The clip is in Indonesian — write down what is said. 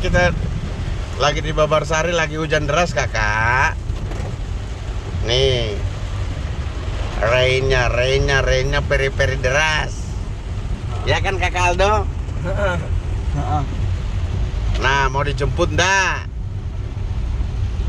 kita lagi di Babarsari lagi hujan deras kakak. Nih, rainnya, rainnya, rainnya peri-peri deras. Ya kan kakak Aldo? Nah, mau dijemput ndak?